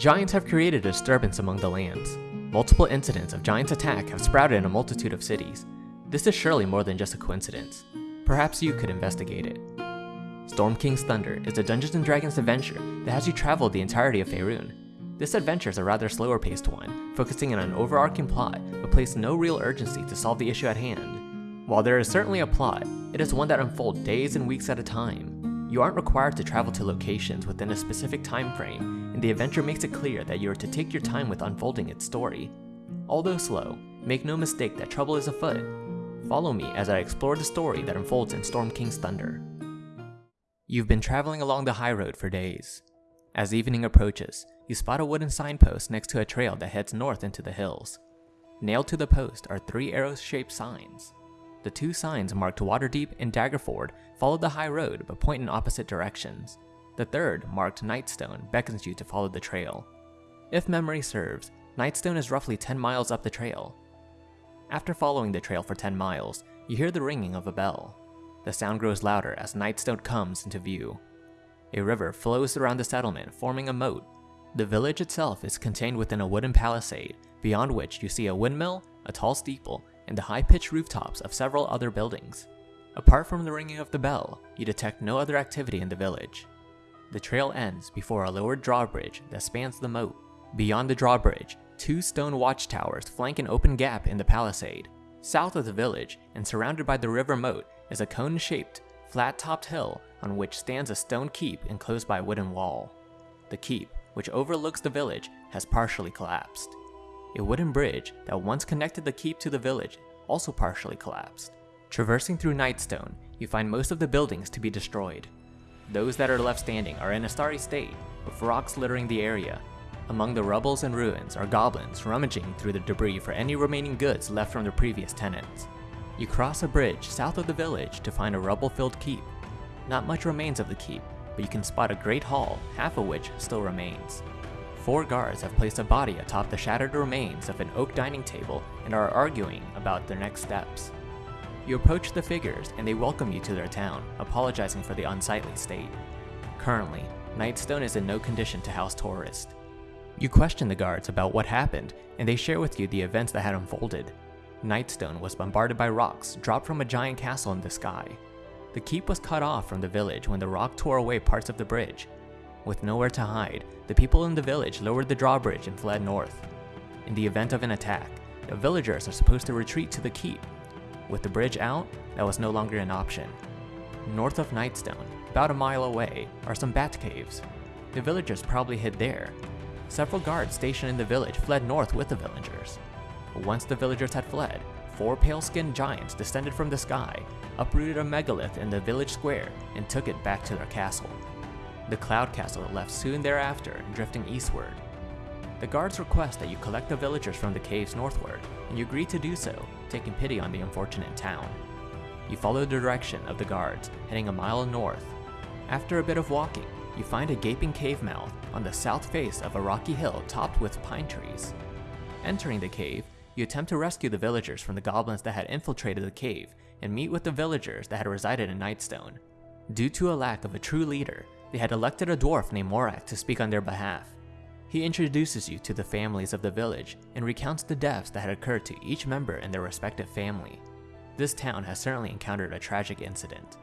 Giants have created a disturbance among the lands. Multiple incidents of Giants' attack have sprouted in a multitude of cities. This is surely more than just a coincidence. Perhaps you could investigate it. Storm King's Thunder is a Dungeons & Dragons adventure that has you travel the entirety of Faerun. This adventure is a rather slower paced one, focusing on an overarching plot but places no real urgency to solve the issue at hand. While there is certainly a plot, it is one that unfolds days and weeks at a time. You aren't required to travel to locations within a specific time frame, and the adventure makes it clear that you are to take your time with unfolding its story. Although slow, make no mistake that trouble is afoot. Follow me as I explore the story that unfolds in Storm King's Thunder. You've been traveling along the high road for days. As evening approaches, you spot a wooden signpost next to a trail that heads north into the hills. Nailed to the post are three arrow-shaped signs. The two signs marked Waterdeep and Daggerford follow the high road but point in opposite directions. The third, marked Nightstone, beckons you to follow the trail. If memory serves, Nightstone is roughly 10 miles up the trail. After following the trail for 10 miles, you hear the ringing of a bell. The sound grows louder as Nightstone comes into view. A river flows around the settlement, forming a moat. The village itself is contained within a wooden palisade, beyond which you see a windmill, a tall steeple, and the high-pitched rooftops of several other buildings. Apart from the ringing of the bell, you detect no other activity in the village. The trail ends before a lowered drawbridge that spans the moat. Beyond the drawbridge, two stone watchtowers flank an open gap in the palisade. South of the village, and surrounded by the river moat, is a cone-shaped, flat-topped hill on which stands a stone keep enclosed by a wooden wall. The keep, which overlooks the village, has partially collapsed. A wooden bridge that once connected the keep to the village also partially collapsed. Traversing through Nightstone, you find most of the buildings to be destroyed. Those that are left standing are in a starry state, with rocks littering the area. Among the rubbles and ruins are goblins rummaging through the debris for any remaining goods left from the previous tenants. You cross a bridge south of the village to find a rubble-filled keep. Not much remains of the keep, but you can spot a great hall, half of which still remains. Four guards have placed a body atop the shattered remains of an oak dining table and are arguing about their next steps. You approach the figures and they welcome you to their town, apologizing for the unsightly state. Currently, Nightstone is in no condition to house tourists. You question the guards about what happened, and they share with you the events that had unfolded. Nightstone was bombarded by rocks dropped from a giant castle in the sky. The keep was cut off from the village when the rock tore away parts of the bridge. With nowhere to hide, the people in the village lowered the drawbridge and fled north. In the event of an attack, the villagers are supposed to retreat to the keep. With the bridge out, that was no longer an option. North of Nightstone, about a mile away, are some bat caves. The villagers probably hid there. Several guards stationed in the village fled north with the villagers. Once the villagers had fled, four pale-skinned giants descended from the sky, uprooted a megalith in the village square, and took it back to their castle. The Cloud Castle left soon thereafter, drifting eastward. The guards request that you collect the villagers from the caves northward, and you agree to do so, taking pity on the unfortunate town. You follow the direction of the guards, heading a mile north. After a bit of walking, you find a gaping cave mouth on the south face of a rocky hill topped with pine trees. Entering the cave, you attempt to rescue the villagers from the goblins that had infiltrated the cave and meet with the villagers that had resided in Nightstone. Due to a lack of a true leader, they had elected a dwarf named Morak to speak on their behalf. He introduces you to the families of the village and recounts the deaths that had occurred to each member in their respective family. This town has certainly encountered a tragic incident.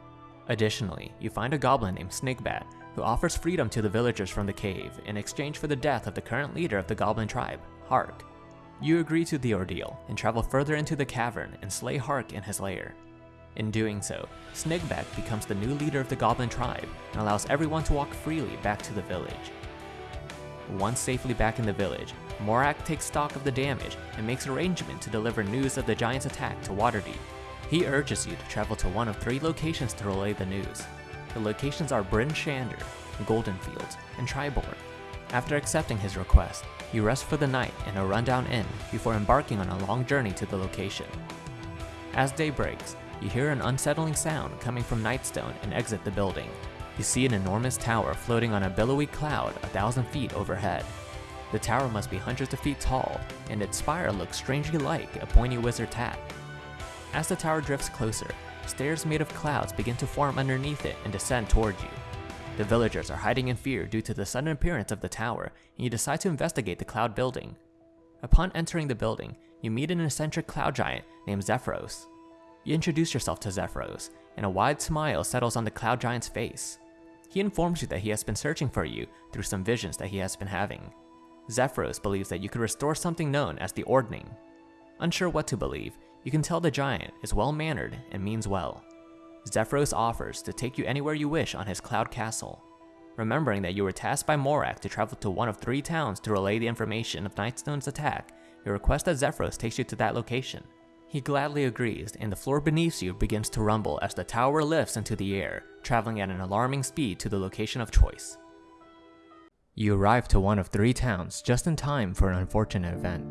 Additionally, you find a goblin named Snakebat who offers freedom to the villagers from the cave in exchange for the death of the current leader of the goblin tribe, Hark. You agree to the ordeal and travel further into the cavern and slay Hark in his lair. In doing so, Snakebat becomes the new leader of the goblin tribe and allows everyone to walk freely back to the village. Once safely back in the village, Morak takes stock of the damage and makes arrangement to deliver news of the giant's attack to Waterdeep. He urges you to travel to one of three locations to relay the news. The locations are Bryn Shander, and Triboar. After accepting his request, you rest for the night in a rundown inn before embarking on a long journey to the location. As day breaks, you hear an unsettling sound coming from Nightstone and exit the building. You see an enormous tower floating on a billowy cloud a thousand feet overhead. The tower must be hundreds of feet tall, and its spire looks strangely like a pointy wizard's hat. As the tower drifts closer, stairs made of clouds begin to form underneath it and descend toward you. The villagers are hiding in fear due to the sudden appearance of the tower, and you decide to investigate the cloud building. Upon entering the building, you meet an eccentric cloud giant named Zephyros. You introduce yourself to Zephyros, and a wide smile settles on the cloud giant's face. He informs you that he has been searching for you through some visions that he has been having. Zephyros believes that you could restore something known as the Ordning. Unsure what to believe, you can tell the giant is well-mannered and means well. Zephyros offers to take you anywhere you wish on his cloud castle. Remembering that you were tasked by Morak to travel to one of three towns to relay the information of Nightstone's attack, you request that Zephyros takes you to that location. He gladly agrees, and the floor beneath you begins to rumble as the tower lifts into the air, traveling at an alarming speed to the location of choice. You arrive to one of three towns just in time for an unfortunate event.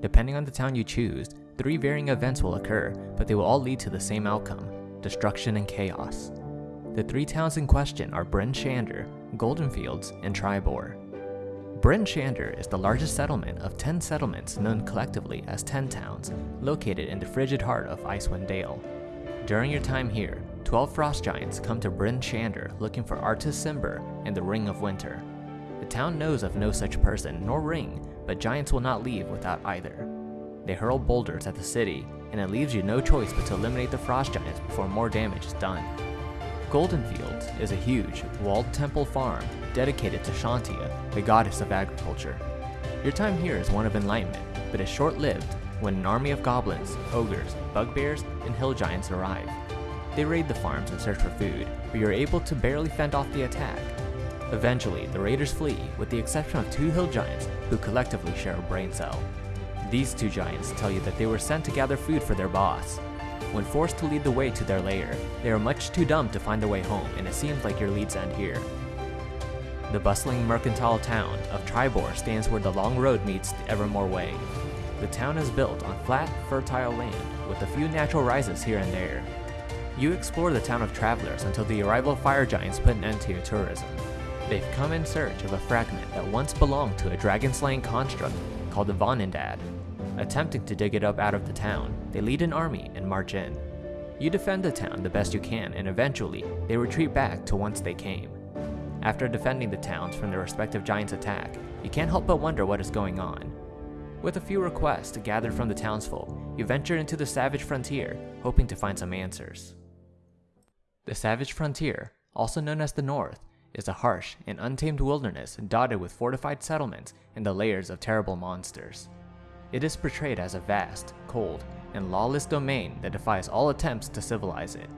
Depending on the town you choose, three varying events will occur, but they will all lead to the same outcome destruction and chaos. The three towns in question are Bryn Shander, Goldenfields, and Triboar. Bryn Shander is the largest settlement of 10 settlements known collectively as 10 Towns, located in the frigid heart of Icewind Dale. During your time here, 12 frost giants come to Bryn Shander looking for Artus Cimber and the Ring of Winter. The town knows of no such person nor ring, but giants will not leave without either. They hurl boulders at the city, and it leaves you no choice but to eliminate the frost giants before more damage is done. Goldenfields is a huge, walled temple farm dedicated to Chauntea, the goddess of agriculture. Your time here is one of enlightenment, but is short-lived when an army of goblins, ogres, bugbears, and hill giants arrive. They raid the farms and search for food, but you're able to barely fend off the attack. Eventually, the raiders flee, with the exception of two hill giants who collectively share a brain cell. These two giants tell you that they were sent to gather food for their boss. When forced to lead the way to their lair, they are much too dumb to find their way home and it seems like your leads end here. The bustling mercantile town of Triboar stands where the long road meets the Evermoor Way. The town is built on flat, fertile land with a few natural rises here and there. You explore the town of travelers until the arrival of fire giants put an end to your tourism. They've come in search of a fragment that once belonged to a dragon-slaying construct called the Vonindod. Attempting to dig it up out of the town, they lead an army and march in. You defend the town the best you can and eventually, they retreat back to whence they came. After defending the towns from their respective giants' attack, you can't help but wonder what is going on. With a few requests gathered from the townsfolk, you venture into the Savage Frontier, hoping to find some answers. The Savage Frontier, also known as the North, is a harsh and untamed wilderness dotted with fortified settlements and the layers of terrible monsters. It is portrayed as a vast, cold, and lawless domain that defies all attempts to civilize it.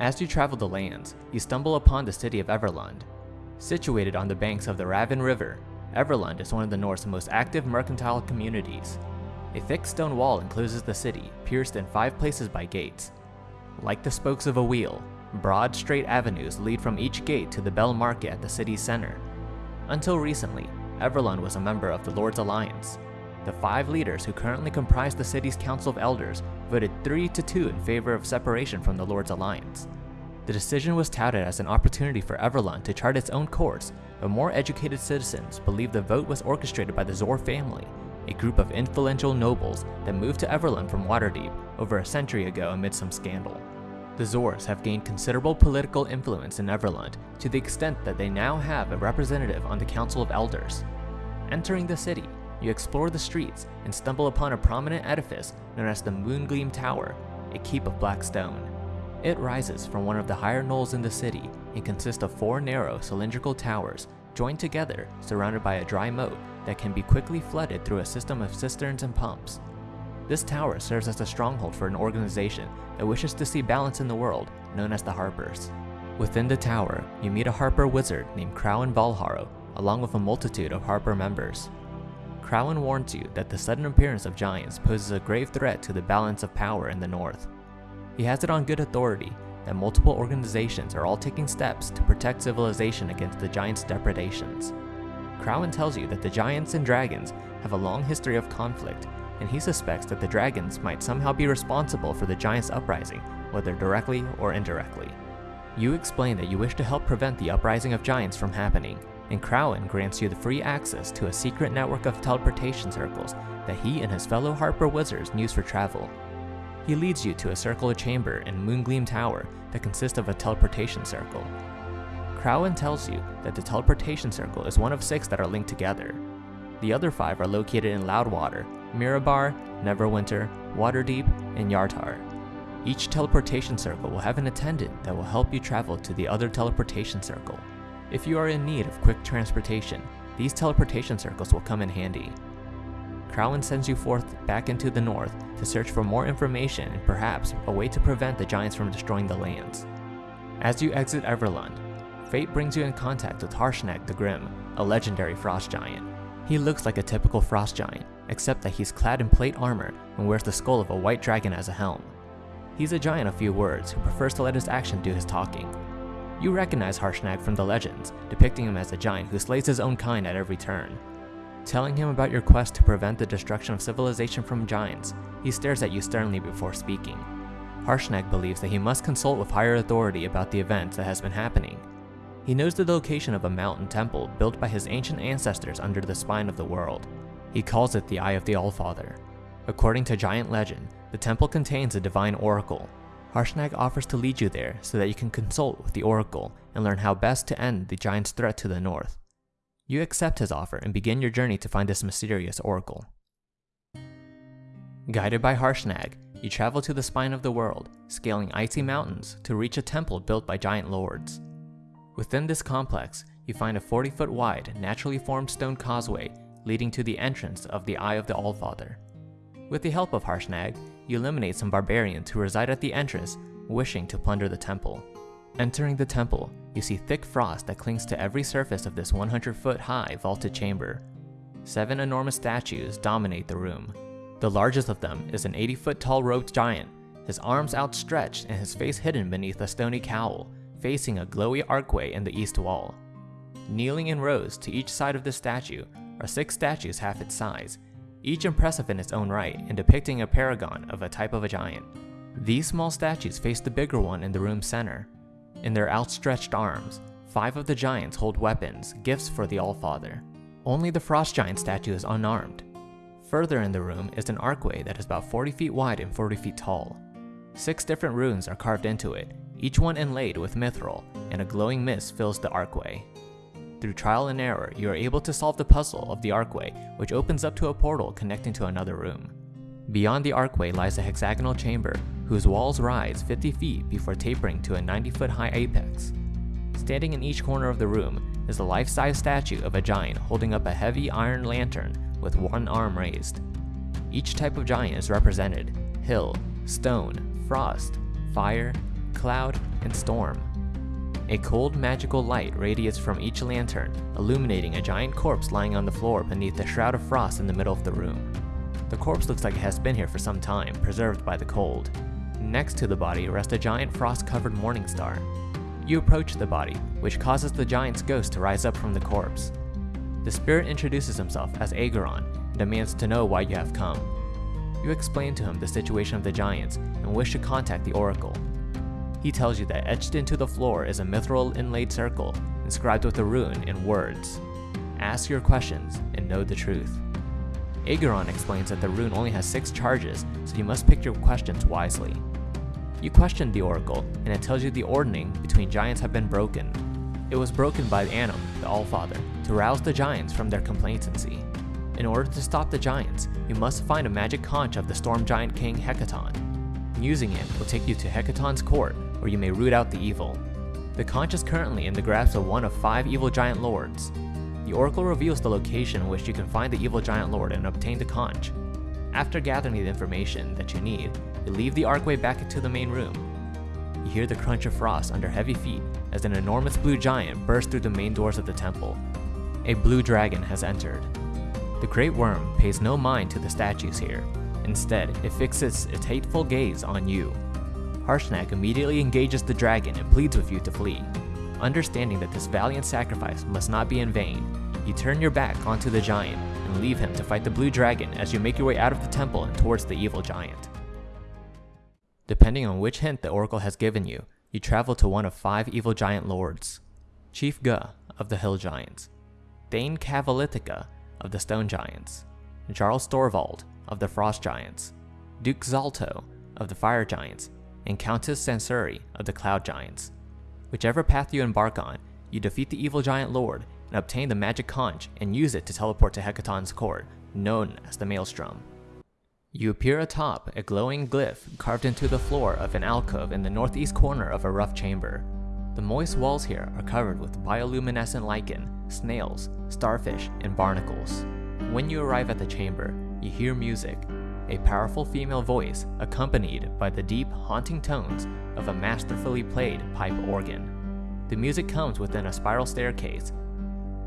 As you travel the lands, you stumble upon the city of Everlund. Situated on the banks of the Rauvin River, Everlund is one of the North's most active mercantile communities. A thick stone wall encloses the city, pierced in five places by gates. Like the spokes of a wheel, broad straight avenues lead from each gate to the Bell Market at the city's center. Until recently, Everlund was a member of the Lord's Alliance, the five leaders who currently comprise the city's Council of Elders voted 3 to 2 in favor of separation from the Lord's Alliance. The decision was touted as an opportunity for Everlund to chart its own course, but more educated citizens believe the vote was orchestrated by the Zoar family, a group of influential nobles that moved to Everlund from Waterdeep over a century ago amid some scandal. The Zoars have gained considerable political influence in Everlund to the extent that they now have a representative on the Council of Elders. Entering the city, you explore the streets and stumble upon a prominent edifice known as the Moongleam Tower, a keep of black stone. It rises from one of the higher knolls in the city and consists of four narrow cylindrical towers joined together surrounded by a dry moat that can be quickly flooded through a system of cisterns and pumps. This tower serves as a stronghold for an organization that wishes to see balance in the world, known as the Harpers. Within the tower, you meet a Harper wizard named Krowen Valharrow, along with a multitude of Harper members. Krowen warns you that the sudden appearance of giants poses a grave threat to the balance of power in the north. He has it on good authority that multiple organizations are all taking steps to protect civilization against the giants' depredations. Krowen tells you that the giants and dragons have a long history of conflict, and he suspects that the dragons might somehow be responsible for the giants' uprising, whether directly or indirectly. You explain that you wish to help prevent the uprising of giants from happening, and Krowen grants you the free access to a secret network of teleportation circles that he and his fellow Harper wizards use for travel. He leads you to a circular chamber in Moongleam Tower that consists of a teleportation circle. Krowen tells you that the teleportation circle is one of six that are linked together. The other five are located in Loudwater, Mirabar, Neverwinter, Waterdeep, and Yartar. Each teleportation circle will have an attendant that will help you travel to the other teleportation circle. If you are in need of quick transportation, these teleportation circles will come in handy. Krowen sends you forth back into the north to search for more information and perhaps a way to prevent the giants from destroying the lands. As you exit Everlund, fate brings you in contact with Harshnag the Grim, a legendary frost giant. He looks like a typical frost giant, except that he's clad in plate armor and wears the skull of a white dragon as a helm. He's a giant of few words who prefers to let his action do his talking. You recognize Harshnag from the legends, depicting him as a giant who slays his own kind at every turn. Telling him about your quest to prevent the destruction of civilization from giants, he stares at you sternly before speaking. Harshnag believes that he must consult with higher authority about the event that has been happening. He knows the location of a mountain temple built by his ancient ancestors under the spine of the world. He calls it the Eye of the Allfather. According to giant legend, the temple contains a divine oracle. Harshnag offers to lead you there so that you can consult with the oracle and learn how best to end the giant's threat to the north. You accept his offer and begin your journey to find this mysterious oracle. Guided by Harshnag, you travel to the spine of the world, scaling icy mountains to reach a temple built by giant lords. Within this complex, you find a 40 foot wide, naturally formed stone causeway leading to the entrance of the Eye of the Allfather. With the help of Harshnag, you eliminate some barbarians who reside at the entrance, wishing to plunder the temple. Entering the temple, you see thick frost that clings to every surface of this 100 foot high vaulted chamber. Seven enormous statues dominate the room. The largest of them is an 80 foot tall robed giant, his arms outstretched and his face hidden beneath a stony cowl, facing a glowy archway in the east wall. Kneeling in rows to each side of the statue are six statues half its size, each impressive in its own right and depicting a paragon of a type of a giant. These small statues face the bigger one in the room's center. In their outstretched arms, five of the giants hold weapons, gifts for the Allfather. Only the Frost Giant statue is unarmed. Further in the room is an archway that is about 40 feet wide and 40 feet tall. Six different runes are carved into it, each one inlaid with mithril, and a glowing mist fills the archway. Through trial and error, you are able to solve the puzzle of the archway, which opens up to a portal connecting to another room. Beyond the archway lies a hexagonal chamber, whose walls rise 50 feet before tapering to a 90 foot high apex. Standing in each corner of the room is a life-size statue of a giant holding up a heavy iron lantern with one arm raised. Each type of giant is represented, hill, stone, frost, fire, cloud, and storm. A cold magical light radiates from each lantern, illuminating a giant corpse lying on the floor beneath a shroud of frost in the middle of the room. The corpse looks like it has been here for some time, preserved by the cold. Next to the body rests a giant frost-covered morning star. You approach the body, which causes the giant's ghost to rise up from the corpse. The spirit introduces himself as Aegaron and demands to know why you have come. You explain to him the situation of the giants and wish to contact the oracle. He tells you that etched into the floor is a mithril inlaid circle, inscribed with a rune in words. Ask your questions and know the truth. Aegaron explains that the rune only has 6 charges, so you must pick your questions wisely. You question the oracle, and it tells you the ordning between giants have been broken. It was broken by Annam, the Allfather, to rouse the giants from their complacency. In order to stop the giants, you must find a magic conch of the storm giant king Hekaton. Using it will take you to Hekaton's court, where you may root out the evil. The conch is currently in the grasp of one of five evil giant lords. The oracle reveals the location in which you can find the evil giant lord and obtain the conch. After gathering the information that you need, you leave the archway back into the main room. You hear the crunch of frost under heavy feet as an enormous blue giant bursts through the main doors of the temple. A blue dragon has entered. The great worm pays no mind to the statues here. Instead, it fixes its hateful gaze on you. Harshnag immediately engages the dragon and pleads with you to flee. Understanding that this valiant sacrifice must not be in vain, you turn your back onto the giant and leave him to fight the blue dragon as you make your way out of the temple and towards the evil giant. Depending on which hint the oracle has given you, you travel to one of five evil giant lords. Chief Guh of the Hill Giants, Thane Kayalithica of the Stone Giants, Jarl Storvald of the Frost Giants, Duke Zalto of the Fire Giants, and Countess Sansuri of the Cloud Giants. Whichever path you embark on, you defeat the evil giant lord and obtain the magic conch and use it to teleport to Hekaton's court, known as the Maelstrom. You appear atop a glowing glyph carved into the floor of an alcove in the northeast corner of a rough chamber. The moist walls here are covered with bioluminescent lichen, snails, starfish, and barnacles. When you arrive at the chamber, you hear music, a powerful female voice accompanied by the deep, haunting tones of a masterfully played pipe organ. The music comes within a spiral staircase.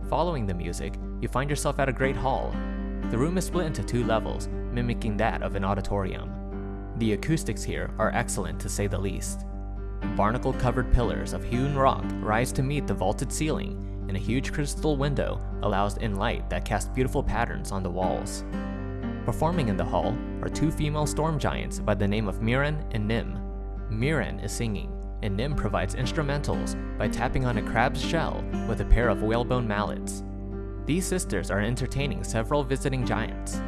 Following the music, you find yourself at a great hall. The room is split into two levels, mimicking that of an auditorium. The acoustics here are excellent to say the least. Barnacle covered pillars of hewn rock rise to meet the vaulted ceiling, and a huge crystal window allows in light that casts beautiful patterns on the walls. Performing in the hall are two female storm giants by the name of Mirran and Nym. Mirran is singing, and Nym provides instrumentals by tapping on a crab's shell with a pair of whalebone mallets. These sisters are entertaining several visiting giants.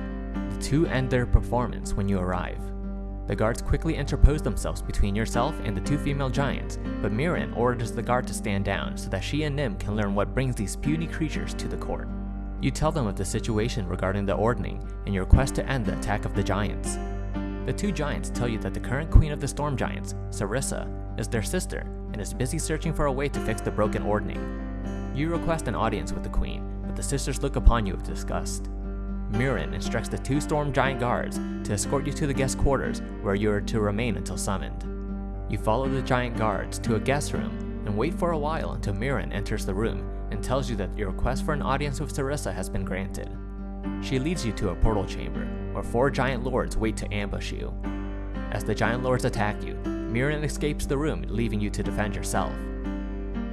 The two end their performance when you arrive. The guards quickly interpose themselves between yourself and the two female giants, but Mirran orders the guard to stand down so that she and Nym can learn what brings these puny creatures to the court. You tell them of the situation regarding the ordning and your quest to end the attack of the giants. The two giants tell you that the current queen of the storm giants, Serissa, is their sister and is busy searching for a way to fix the broken ordning. You request an audience with the queen, but the sisters look upon you with disgust. Mirran instructs the two storm giant guards to escort you to the guest quarters where you are to remain until summoned. You follow the giant guards to a guest room and wait for a while until Mirran enters the room and tells you that your request for an audience with Serissa has been granted. She leads you to a portal chamber where four giant lords wait to ambush you. As the giant lords attack you, Mirran escapes the room, leaving you to defend yourself.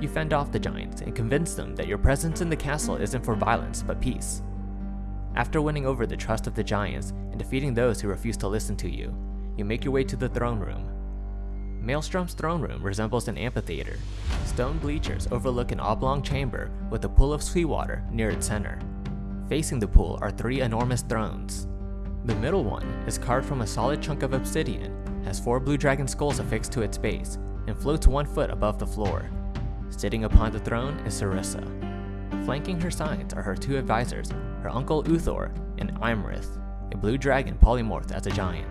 You fend off the giants and convince them that your presence in the castle isn't for violence but peace. After winning over the trust of the giants and defeating those who refuse to listen to you, you make your way to the throne room. Maelstrom's throne room resembles an amphitheater. Stone bleachers overlook an oblong chamber with a pool of seawater near its center. Facing the pool are three enormous thrones. The middle one is carved from a solid chunk of obsidian, has four blue dragon skulls affixed to its base, and floats one foot above the floor. Sitting upon the throne is Serissa. Flanking her sides are her two advisors, her uncle Uthor and Iymrith, a blue dragon polymorphed as a giant.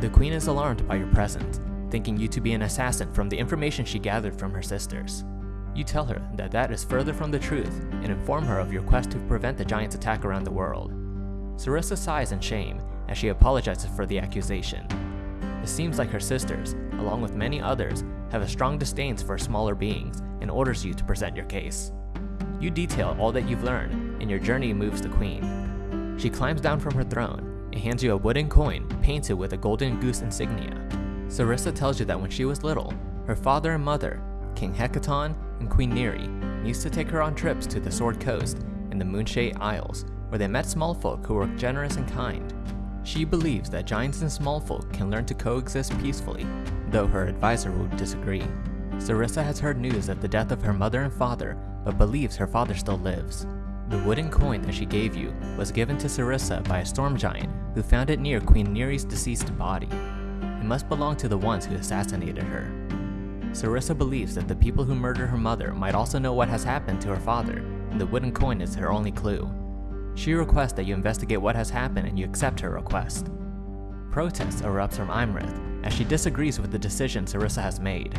The queen is alarmed by your presence, thinking you to be an assassin from the information she gathered from her sisters. You tell her that that is further from the truth and inform her of your quest to prevent the giant's attack around the world. Serissa sighs in shame as she apologizes for the accusation. It seems like her sisters, along with many others, have a strong disdain for smaller beings and orders you to present your case. You detail all that you've learned, and your journey moves the queen. She climbs down from her throne and hands you a wooden coin painted with a golden goose insignia. Serissa tells you that when she was little, her father and mother, King Hekaton and Queen Neri, used to take her on trips to the Sword Coast and the Moonshae Isles, where they met small folk who were generous and kind. She believes that giants and small folk can learn to coexist peacefully, though her advisor would disagree. Serissa has heard news of the death of her mother and father but believes her father still lives. The wooden coin that she gave you was given to Serissa by a storm giant who found it near Queen Neri's deceased body. Must belong to the ones who assassinated her. Serissa believes that the people who murdered her mother might also know what has happened to her father, and the wooden coin is her only clue. She requests that you investigate what has happened and you accept her request. Protest erupts from Iymrith as she disagrees with the decision Serissa has made.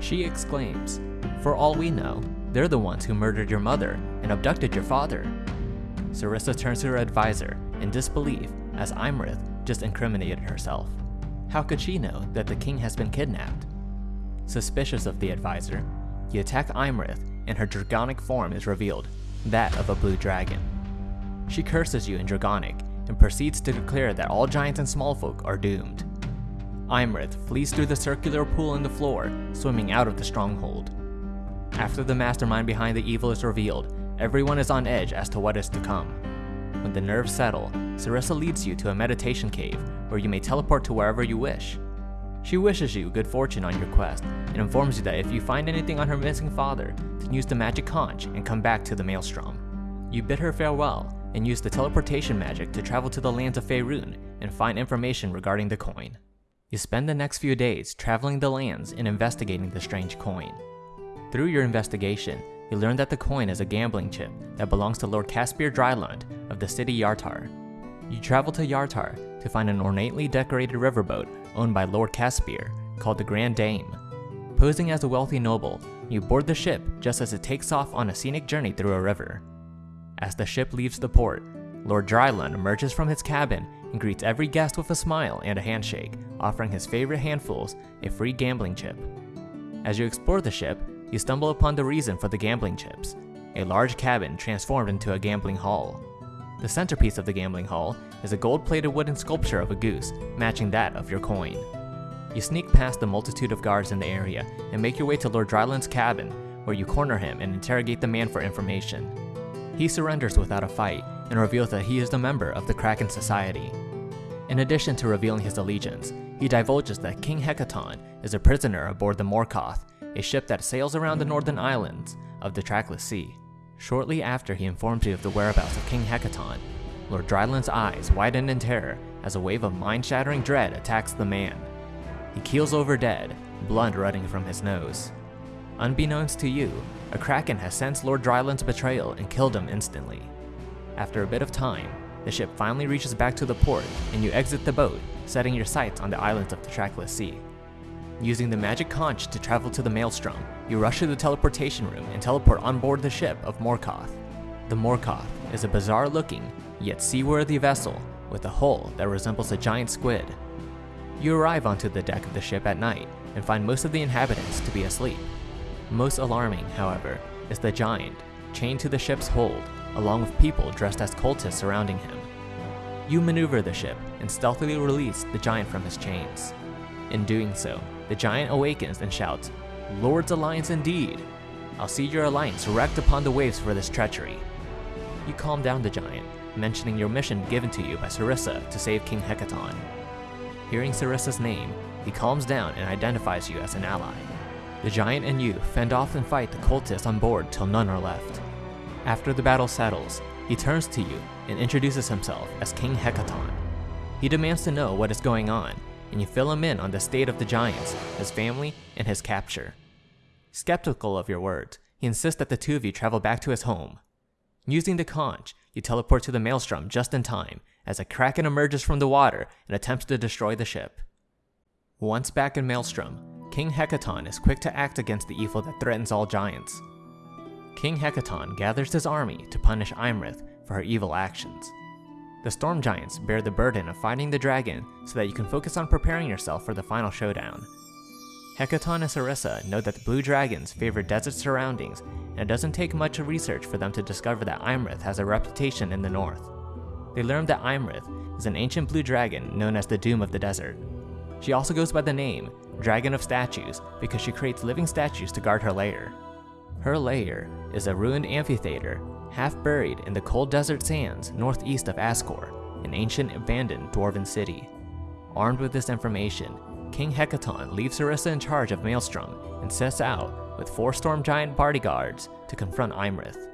She exclaims, For all we know, they're the ones who murdered your mother and abducted your father. Serissa turns to her advisor in disbelief as Iymrith just incriminated herself. How could she know that the king has been kidnapped? Suspicious of the advisor, you attack Iymrith and her dragonic form is revealed, that of a blue dragon. She curses you in Dragonic and proceeds to declare that all giants and small folk are doomed. Iymrith flees through the circular pool in the floor, swimming out of the stronghold. After the mastermind behind the evil is revealed, everyone is on edge as to what is to come. When the nerves settle, Serissa leads you to a meditation cave where you may teleport to wherever you wish. She wishes you good fortune on your quest and informs you that if you find anything on her missing father, then use the magic conch and come back to the Maelstrom. You bid her farewell and use the teleportation magic to travel to the lands of Faerun and find information regarding the coin. You spend the next few days traveling the lands and investigating the strange coin. Through your investigation, you learn that the coin is a gambling chip that belongs to Lord Khaspere Drylund of the city Yartar. You travel to Yartar to find an ornately decorated riverboat owned by Lord Khaspere called the Grand Dame. Posing as a wealthy noble, you board the ship just as it takes off on a scenic journey through a river. As the ship leaves the port, Lord Drylund emerges from his cabin and greets every guest with a smile and a handshake, offering his favorite handfuls a free gambling chip. As you explore the ship, you stumble upon the reason for the gambling chips a large cabin transformed into a gambling hall. The centerpiece of the gambling hall is a gold plated wooden sculpture of a goose, matching that of your coin. You sneak past the multitude of guards in the area and make your way to Lord Drylund's cabin, where you corner him and interrogate the man for information. He surrenders without a fight and reveals that he is a member of the Kraken Society. In addition to revealing his allegiance, he divulges that King Hekaton is a prisoner aboard the Morkoth, a ship that sails around the northern islands of the Trackless Sea. Shortly after he informs you of the whereabouts of King Hekaton, Lord Drylund's eyes widen in terror as a wave of mind-shattering dread attacks the man. He keels over dead, blood running from his nose. Unbeknownst to you, a kraken has sensed Lord Drylund's betrayal and killed him instantly. After a bit of time, the ship finally reaches back to the port and you exit the boat, setting your sights on the islands of the Trackless Sea. Using the magic conch to travel to the Maelstrom, you rush to the teleportation room and teleport on board the ship of Morkoth. The Morkoth is a bizarre looking, yet seaworthy vessel with a hull that resembles a giant squid. You arrive onto the deck of the ship at night and find most of the inhabitants to be asleep. Most alarming, however, is the giant, chained to the ship's hold, along with people dressed as cultists surrounding him. You maneuver the ship and stealthily release the giant from his chains. In doing so, the giant awakens and shouts, Lord's Alliance indeed! I'll see your alliance wrecked upon the waves for this treachery. You calm down the giant, mentioning your mission given to you by Serissa to save King Hekaton. Hearing Serissa's name, he calms down and identifies you as an ally. The giant and you fend off and fight the cultists on board till none are left. After the battle settles, he turns to you and introduces himself as King Hekaton. He demands to know what is going on, and you fill him in on the state of the giants, his family, and his capture. Skeptical of your words, he insists that the two of you travel back to his home. Using the conch, you teleport to the maelstrom just in time as a kraken emerges from the water and attempts to destroy the ship. Once back in Maelstrom, King Hekaton is quick to act against the evil that threatens all giants. King Hekaton gathers his army to punish Iymrith for her evil actions. The Storm Giants bear the burden of fighting the dragon so that you can focus on preparing yourself for the final showdown. Hekaton and Serissa know that the Blue Dragons favor desert surroundings, and it doesn't take much research for them to discover that Iymrith has a reputation in the north. They learn that Iymrith is an ancient blue dragon known as the Doom of the Desert. She also goes by the name Dragon of Statues because she creates living statues to guard her lair. Her lair is a ruined amphitheater, half buried in the cold desert sands northeast of Ascore, an ancient abandoned dwarven city. Armed with this information, King Hekaton leaves Serissa in charge of Maelstrom and sets out with four storm giant bodyguards to confront Iymrith.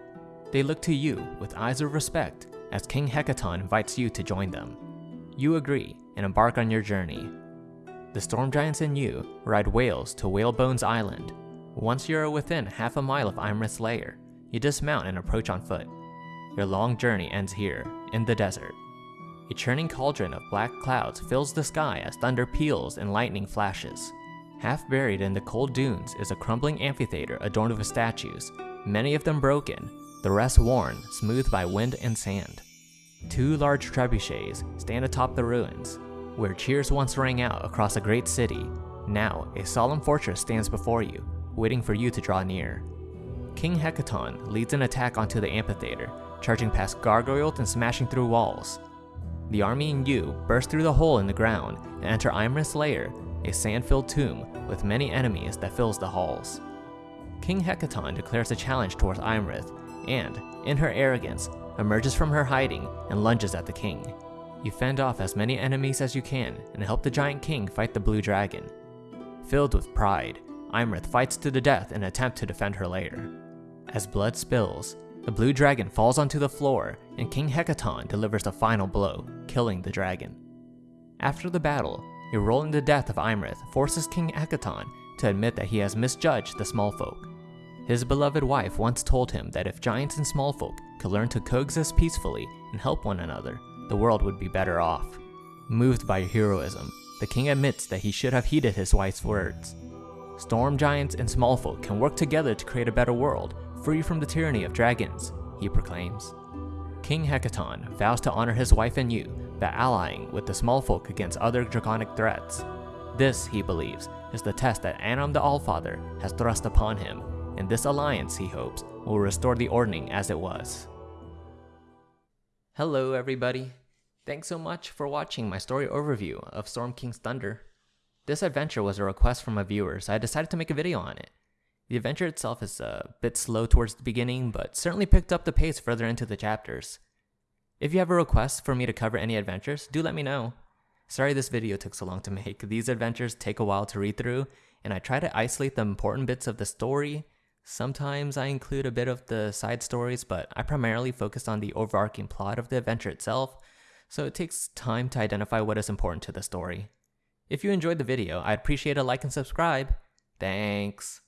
They look to you with eyes of respect as King Hekaton invites you to join them. You agree and embark on your journey. The storm giants and you ride whales to Whalebones Island. Once you are within half a mile of Iymrith's lair, you dismount and approach on foot. Your long journey ends here, in the desert. A churning cauldron of black clouds fills the sky as thunder peals and lightning flashes. Half buried in the cold dunes is a crumbling amphitheater adorned with statues, many of them broken, the rest worn, smooth by wind and sand. Two large trebuchets stand atop the ruins, where cheers once rang out across a great city. Now, a solemn fortress stands before you, waiting for you to draw near. King Hekaton leads an attack onto the amphitheater, charging past gargoyles and smashing through walls. The army and you burst through the hole in the ground and enter Iymrith's lair, a sand-filled tomb with many enemies that fills the halls. King Hekaton declares a challenge towards Iymrith and, in her arrogance, emerges from her hiding and lunges at the king. You fend off as many enemies as you can and help the giant king fight the blue dragon. Filled with pride, Iymrith fights to the death in an attempt to defend her lair. As blood spills, the blue dragon falls onto the floor and King Hekaton delivers the final blow, killing the dragon. After the battle, your role in the death of Iymrith forces King Hekaton to admit that he has misjudged the small folk. His beloved wife once told him that if giants and small folk could learn to coexist peacefully and help one another, the world would be better off. Moved by heroism, the king admits that he should have heeded his wife's words. Storm giants and small folk can work together to create a better world, free from the tyranny of dragons, he proclaims. King Hekaton vows to honor his wife and you by allying with the small folk against other draconic threats. This, he believes, is the test that Annam the Allfather has thrust upon him, and this alliance, he hopes, will restore the ordning as it was. Hello everybody. Thanks so much for watching my story overview of Storm King's Thunder. This adventure was a request from a viewer, so I decided to make a video on it. The adventure itself is a bit slow towards the beginning, but certainly picked up the pace further into the chapters. If you have a request for me to cover any adventures, do let me know. Sorry this video took so long to make. These adventures take a while to read through, and I try to isolate the important bits of the story. Sometimes I include a bit of the side stories, but I primarily focus on the overarching plot of the adventure itself, so it takes time to identify what is important to the story. If you enjoyed the video, I'd appreciate a like and subscribe. Thanks.